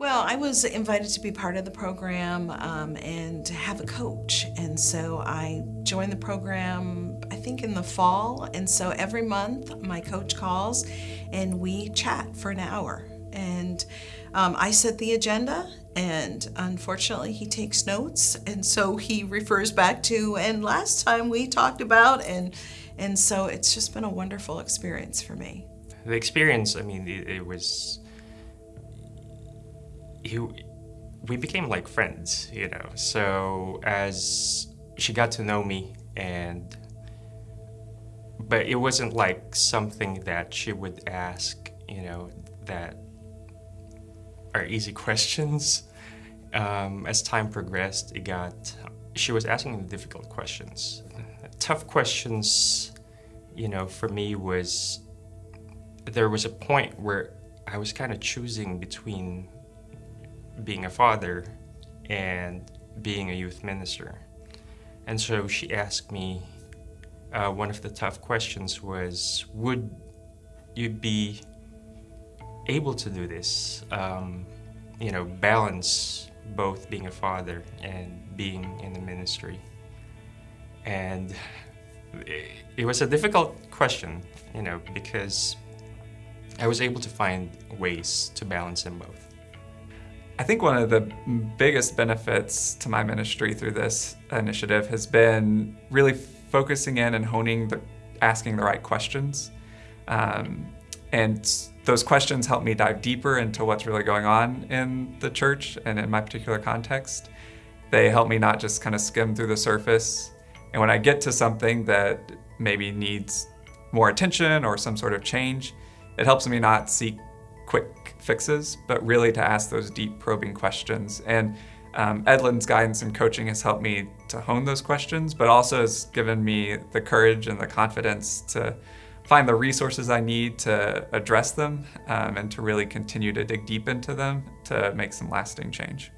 Well, I was invited to be part of the program um, and to have a coach. And so I joined the program, I think, in the fall. And so every month, my coach calls and we chat for an hour. And um, I set the agenda, and unfortunately, he takes notes. And so he refers back to, and last time we talked about, and, and so it's just been a wonderful experience for me. The experience, I mean, it, it was he, we became like friends, you know. So as she got to know me and but it wasn't like something that she would ask, you know, that are easy questions. Um, as time progressed, it got, she was asking difficult questions. Tough questions, you know, for me was, there was a point where I was kind of choosing between being a father and being a youth minister. And so she asked me, uh, one of the tough questions was, would you be able to do this? Um, you know, balance both being a father and being in the ministry. And it was a difficult question, you know, because I was able to find ways to balance them both. I think one of the biggest benefits to my ministry through this initiative has been really focusing in and honing the asking the right questions. Um, and those questions help me dive deeper into what's really going on in the church and in my particular context. They help me not just kind of skim through the surface. And when I get to something that maybe needs more attention or some sort of change, it helps me not seek quick fixes, but really to ask those deep probing questions. And um, Edlin's guidance and coaching has helped me to hone those questions, but also has given me the courage and the confidence to find the resources I need to address them um, and to really continue to dig deep into them to make some lasting change.